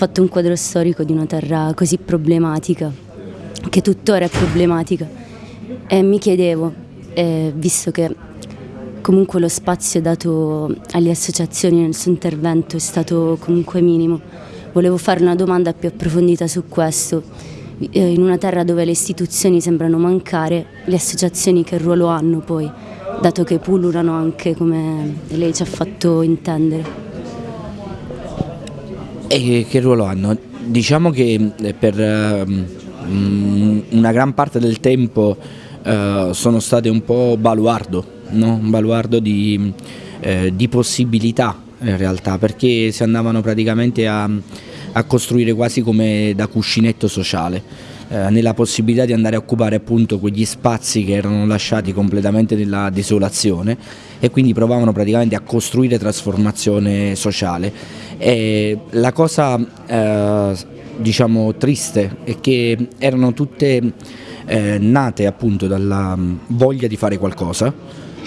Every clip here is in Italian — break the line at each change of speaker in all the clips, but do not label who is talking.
fatto un quadro storico di una terra così problematica, che tuttora è problematica. E mi chiedevo, eh, visto che comunque lo spazio dato alle associazioni nel suo intervento è stato comunque minimo, volevo fare una domanda più approfondita su questo. Eh, in una terra dove le istituzioni sembrano mancare, le associazioni che ruolo hanno poi, dato che pullulano anche come lei ci ha fatto intendere?
E che ruolo hanno? Diciamo che eh, per um, una gran parte del tempo uh, sono state un po' baluardo, no? un baluardo di, uh, di, possibilità in realtà, perché si andavano praticamente a, a costruire quasi come da cuscinetto sociale. Eh, nella possibilità di andare a occupare appunto quegli spazi che erano lasciati completamente nella desolazione e quindi provavano praticamente a costruire trasformazione sociale e la cosa eh, diciamo triste è che erano tutte eh, nate appunto dalla mm, voglia di fare qualcosa,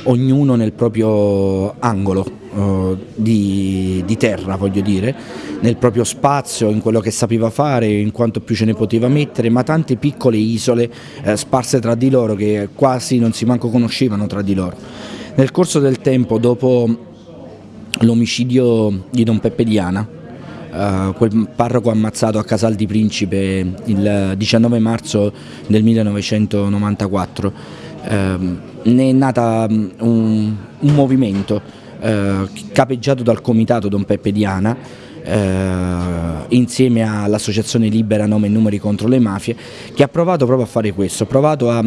ognuno nel proprio angolo eh, di, di, terra, voglio dire, nel proprio spazio, in quello che sapeva fare, in quanto più ce ne poteva mettere, ma tante piccole isole eh, sparse tra di loro che quasi non si manco conoscevano tra di loro. Nel corso del tempo, dopo l'omicidio di Don Peppe Diana, uh, quel parroco ammazzato a Casal di Principe il 19 marzo del 1994. Uh, ne è nata um, un, un, movimento uh, capeggiato dal comitato Don Peppe Diana eh, insieme all'associazione Libera Nome e Numeri contro le mafie che ha provato proprio a fare questo, ha provato a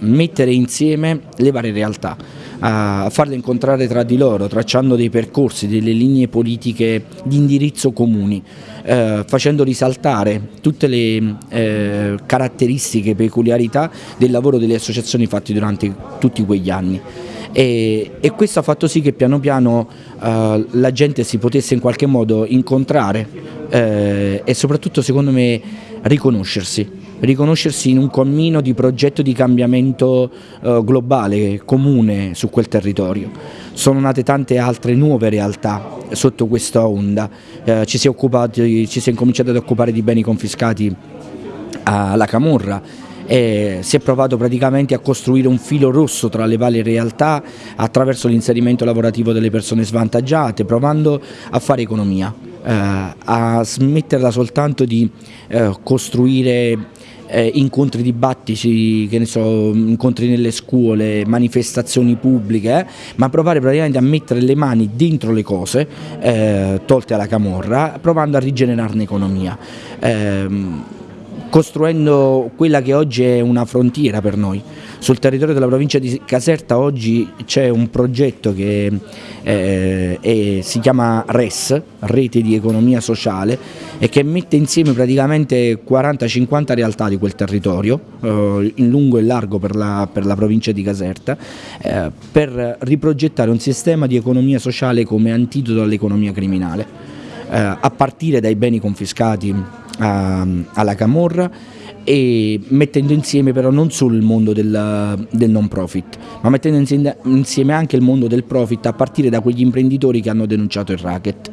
mettere insieme le varie realtà, a farle incontrare tra di loro, tracciando dei percorsi, delle linee politiche di indirizzo comuni, eh, facendo risaltare tutte le eh, caratteristiche, peculiarità del lavoro delle associazioni fatti durante tutti quegli anni e, e questo ha fatto sì che piano piano uh, la gente si potesse in qualche modo incontrare eh, e soprattutto secondo me riconoscersi, riconoscersi in un cammino di progetto di cambiamento uh, globale, comune su quel territorio. Sono nate tante altre nuove realtà sotto questa onda, eh, ci, si è occupati, ci si è incominciato ad occupare di beni confiscati alla Camorra, e si è provato praticamente a costruire un filo rosso tra le varie realtà attraverso l'inserimento lavorativo delle persone svantaggiate, provando a fare economia, eh, a smetterla soltanto di eh, costruire eh, incontri dibattiti, che ne so, incontri nelle scuole, manifestazioni pubbliche, eh, ma provare praticamente a mettere le mani dentro le cose, eh, tolte alla camorra, provando a rigenerarne economia. Costruendo quella che oggi è una frontiera per noi. Sul territorio della provincia di Caserta oggi c'è un progetto che eh, è, si chiama RES, Rete di Economia Sociale, e che mette insieme praticamente 40-50 realtà di quel territorio, eh, in lungo e largo per la, per la provincia di Caserta, eh, per riprogettare un sistema di economia sociale come antidoto all'economia criminale, eh, a partire dai beni confiscati a, alla Camorra e mettendo insieme però non solo il mondo del, del non profit, ma mettendo insieme anche il mondo del profit a partire da quegli imprenditori che hanno denunciato il racket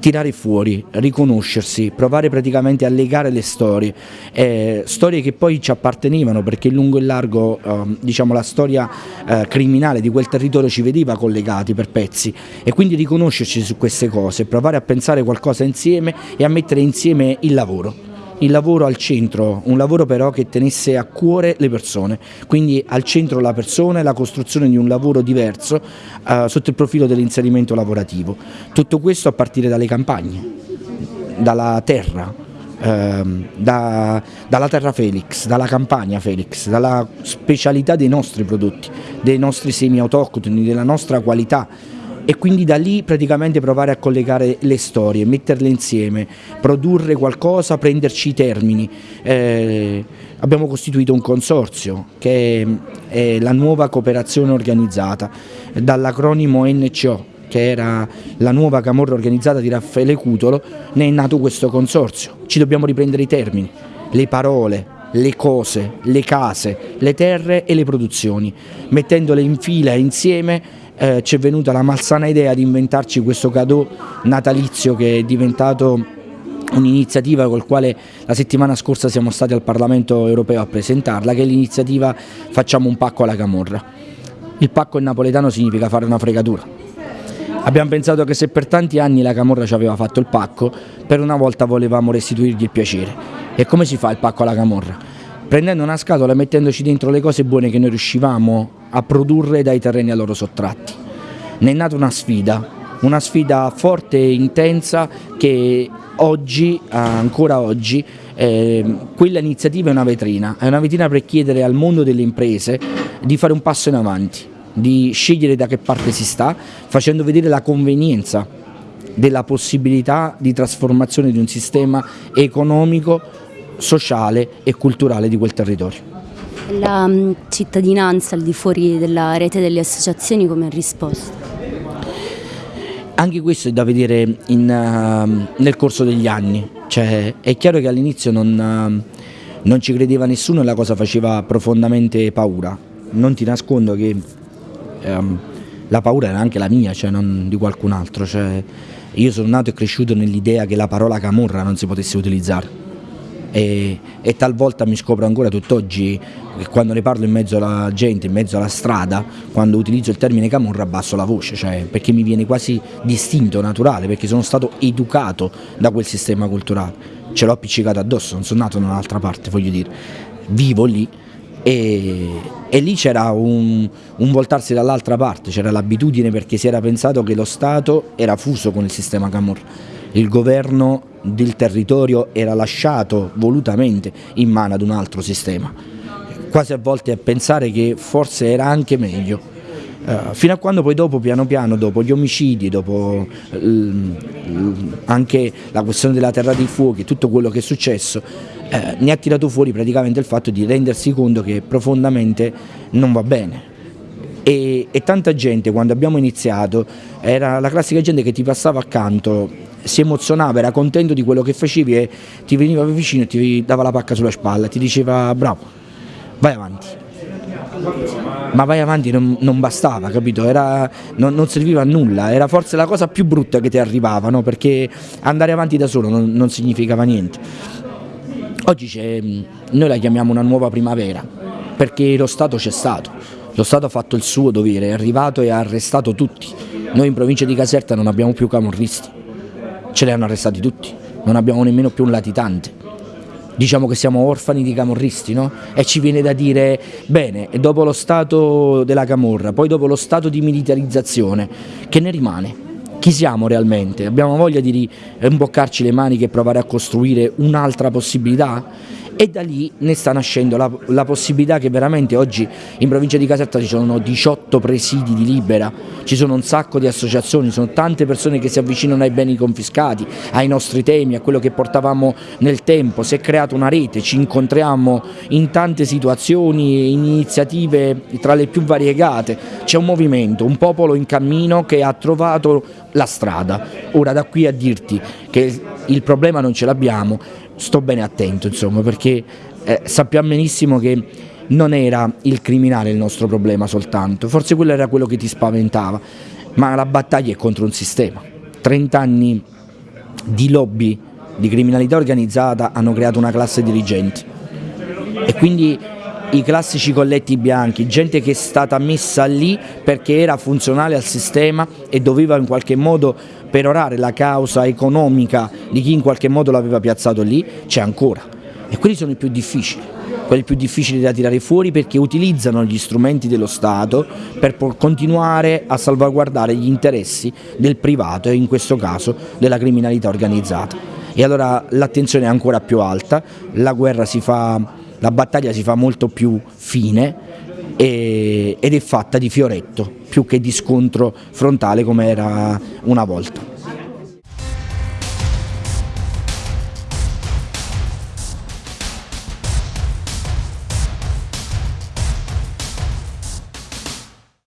tirare fuori, riconoscersi, provare praticamente a legare le storie, eh, storie che poi ci appartenevano perché lungo e largo eh, diciamo, la storia eh, criminale di quel territorio ci vedeva collegati per pezzi. E quindi riconoscerci su queste cose, provare a pensare qualcosa insieme e a mettere insieme il lavoro il lavoro al centro, un lavoro però che tenesse a cuore le persone, quindi al centro la persona e la costruzione di un lavoro diverso eh, sotto il profilo dell'inserimento lavorativo. Tutto questo a partire dalle campagne, dalla terra, ehm, da, dalla terra Felix, dalla campagna Felix, dalla specialità dei nostri prodotti, dei nostri semi autoctoni, della nostra qualità e quindi da lì praticamente provare a collegare le storie, metterle insieme, produrre qualcosa, prenderci i termini. Eh, abbiamo costituito un consorzio che è, la nuova cooperazione organizzata, dall'acronimo NCO che era la nuova camorra organizzata di Raffaele Cutolo, ne è nato questo consorzio. Ci dobbiamo riprendere i termini, le parole, le cose, le case, le terre e le produzioni, mettendole in fila insieme eh, ci è venuta la malsana idea di inventarci questo cadeau natalizio che è diventato un'iniziativa col quale la settimana scorsa siamo stati al Parlamento europeo a presentarla, che è l'iniziativa Facciamo un pacco alla Camorra. Il pacco in napoletano significa fare una fregatura. Abbiamo pensato che se per tanti anni la Camorra ci aveva fatto il pacco, per una volta volevamo restituirgli il piacere. E come si fa il pacco alla Camorra? Prendendo una scatola e mettendoci dentro le cose buone che noi riuscivamo a produrre dai terreni a loro sottratti. Ne è nata una sfida, una sfida forte e intensa che oggi, ancora oggi, eh, quella iniziativa è una vetrina, è una vetrina per chiedere al mondo delle imprese di fare un passo in avanti, di scegliere da che parte si sta, facendo vedere la convenienza della possibilità di trasformazione di un sistema economico, sociale e culturale di quel territorio.
La mm, cittadinanza al di fuori della rete delle associazioni come ha risposto?
Anche questo è da vedere in, uh, nel corso degli anni, cioè, è chiaro che all'inizio non, uh, non, ci credeva nessuno e la cosa faceva profondamente paura. Non ti nascondo che um, la paura era anche la mia, cioè non di qualcun altro. Cioè, io sono nato e cresciuto nell'idea che la parola camorra non si potesse utilizzare e, e talvolta mi scopro ancora tutt'oggi quando ne parlo in mezzo alla gente, in mezzo alla strada, quando utilizzo il termine camorra abbasso la voce, cioè perché mi viene quasi distinto, naturale, perché sono stato educato da quel sistema culturale, ce l'ho appiccicato addosso, non sono nato da un'altra parte, voglio dire, vivo lì e, e, lì c'era un, un, voltarsi dall'altra parte, c'era l'abitudine perché si era pensato che lo Stato era fuso con il sistema Camorra il governo del territorio era lasciato volutamente in mano ad un altro sistema, quasi a volte a pensare che forse era anche meglio. Uh, fino a quando poi dopo, piano piano, dopo gli omicidi, dopo uh, anche la questione della terra dei fuochi, tutto quello che è successo, uh, ne ha tirato fuori praticamente il fatto di rendersi conto che profondamente non va bene. E, e tanta gente quando abbiamo iniziato era la classica gente che ti passava accanto si emozionava, era contento di quello che facevi e ti veniva vicino e ti dava la pacca sulla spalla, ti diceva bravo, vai avanti. Ma vai avanti non, non bastava, capito? Era, non, non, serviva a nulla, era forse la cosa più brutta che ti arrivava, no? perché andare avanti da solo non, non significava niente. Oggi noi la chiamiamo una nuova primavera, perché lo Stato c'è stato, lo Stato ha fatto il suo dovere, è arrivato e ha arrestato tutti. Noi in provincia di Caserta non abbiamo più camorristi, ce li hanno arrestati tutti, non abbiamo nemmeno più un latitante. Diciamo che siamo orfani di camorristi, no? E ci viene da dire, bene, dopo lo stato della camorra, poi dopo lo stato di militarizzazione, che ne rimane? Chi siamo realmente? Abbiamo voglia di rimboccarci le maniche e provare a costruire un'altra possibilità? E da lì ne sta nascendo la, la, possibilità che veramente oggi in provincia di Caserta ci sono 18 presidi di Libera, ci sono un sacco di associazioni, ci sono tante persone che si avvicinano ai beni confiscati, ai nostri temi, a quello che portavamo nel tempo, si è creata una rete, ci incontriamo in tante situazioni, in iniziative tra le più variegate, c'è un movimento, un popolo in cammino che ha trovato la strada. Ora da qui a dirti che il problema non ce l'abbiamo, sto bene attento insomma perché eh, sappiamo benissimo che non era il criminale il nostro problema soltanto, forse quello era quello che ti spaventava, ma la battaglia è contro un sistema. 30 anni di lobby di criminalità organizzata hanno creato una classe dirigente e quindi i classici colletti bianchi, gente che è stata messa lì perché era funzionale al sistema e doveva in qualche modo perorare la causa economica di chi in qualche modo l'aveva piazzato lì, c'è ancora. E quelli sono i più difficili, quelli più difficili da tirare fuori perché utilizzano gli strumenti dello Stato per continuare a salvaguardare gli interessi del privato e in questo caso della criminalità organizzata. E allora l'attenzione è ancora più alta, la fa la battaglia si fa molto più fine ed è fatta di fioretto più che di scontro frontale come era una volta.